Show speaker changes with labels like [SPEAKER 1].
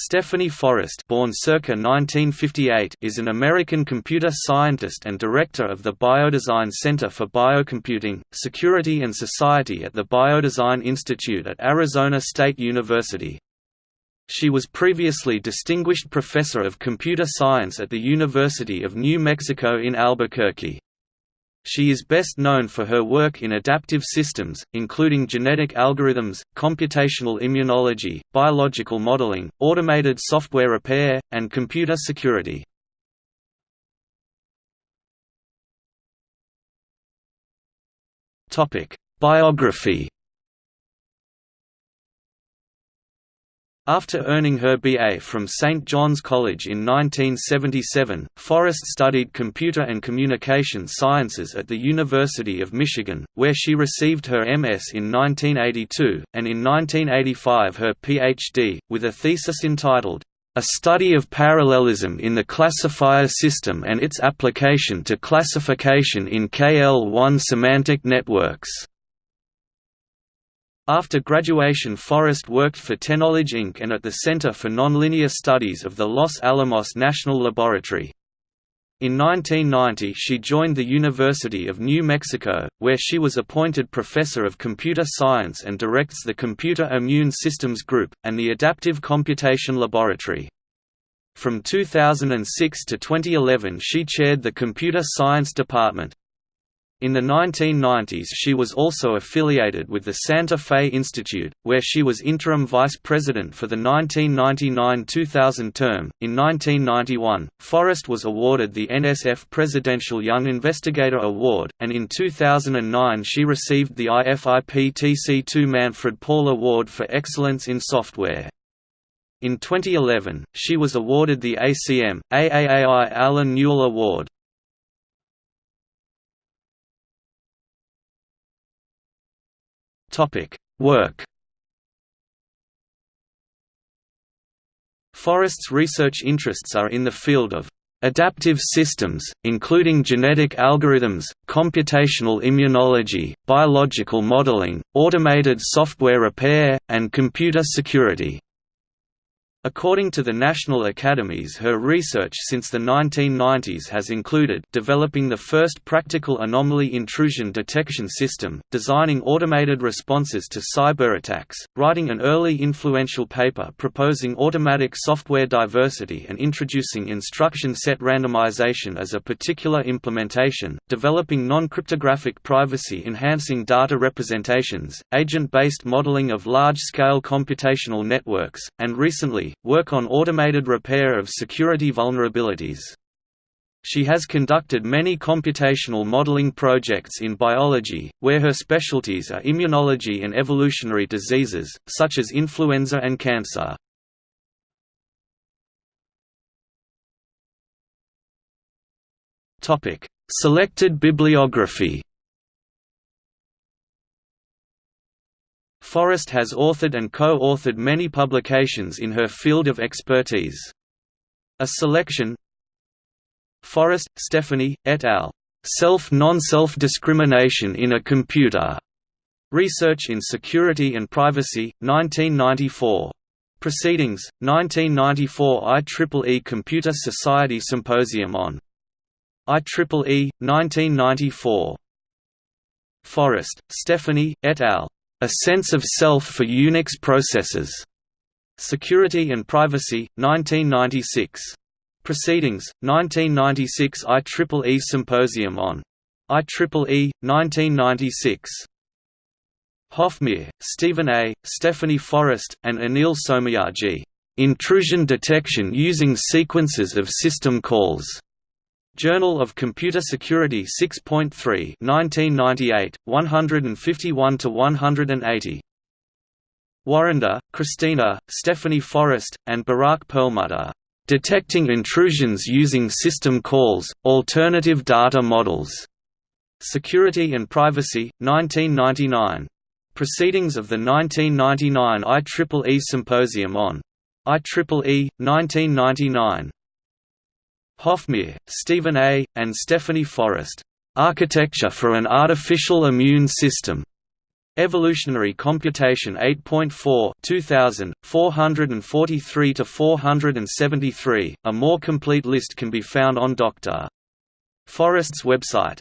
[SPEAKER 1] Stephanie Forrest born circa 1958 is an American computer scientist and director of the Biodesign Center for Biocomputing, Security and Society at the Biodesign Institute at Arizona State University. She was previously Distinguished Professor of Computer Science at the University of New Mexico in Albuquerque. She is best known for her work in adaptive systems, including genetic algorithms, computational immunology, biological modeling, automated software repair, and computer security. Biography After earning her BA from St. John's College in 1977, Forrest studied computer and communication sciences at the University of Michigan, where she received her MS in 1982, and in 1985 her PhD, with a thesis entitled, A Study of Parallelism in the Classifier System and its Application to Classification in KL-ONE Semantic Networks. After graduation Forrest worked for Teknowledge Inc. and at the Center for Nonlinear Studies of the Los Alamos National Laboratory. In 1990 she joined the University of New Mexico, where she was appointed Professor of Computer Science and directs the Computer Immune Systems Group, and the Adaptive Computation Laboratory. From 2006 to 2011 she chaired the Computer Science Department. In the 1990s she was also affiliated with the Santa Fe Institute, where she was interim vice president for the 1999–2000 term. In 1991, Forrest was awarded the NSF Presidential Young Investigator Award, and in 2009 she received the IFIP TC2 Manfred Paul Award for Excellence in Software. In 2011, she was awarded the ACM, AAAI Allen Newell Award. Topic: Work. Forrest's research interests are in the field of adaptive systems, including genetic algorithms, computational immunology, biological modeling, automated software repair, and computer security. According to the National Academies her research since the 1990s has included developing the first practical anomaly intrusion detection system, designing automated responses to cyberattacks, writing an early influential paper proposing automatic software diversity and introducing instruction set randomization as a particular implementation, developing non-cryptographic privacy-enhancing data representations, agent-based modeling of large-scale computational networks, and recently, work on automated repair of security vulnerabilities. She has conducted many computational modeling projects in biology, where her specialties are immunology and evolutionary diseases, such as influenza and cancer. Selected bibliography Forrest has authored and co-authored many publications in her field of expertise. A selection Forrest, Stephanie, et al. Self-Non-Self Discrimination in a Computer. Research in Security and Privacy, 1994. Proceedings, 1994 IEEE Computer Society Symposium on IEEE, 1994. Forrest, Stephanie, et al. A Sense of Self for Unix Processors. Security and Privacy, 1996. Proceedings, 1996 IEEE Symposium on IEEE, 1996. Hofmeyr, Steven A., Stephanie Forrest, and Anil Somayaji. Intrusion Detection Using Sequences of System Calls. Journal of Computer Security 6.3 1998, 151–180. Warrender, Christina, Stephanie Forrest, and Barak Pearlmutter. Detecting Intrusions Using System Calls, Alternative Data Models. Security and Privacy, 1999. Proceedings of the 1999 IEEE Symposium on IEEE, 1999. Hofmeyr, Steven A., and Stephanie Forrest. Architecture for an Artificial Immune System. Evolutionary Computation 8.4 2000, 443–473. A more complete list can be found on Dr. Forrest's website.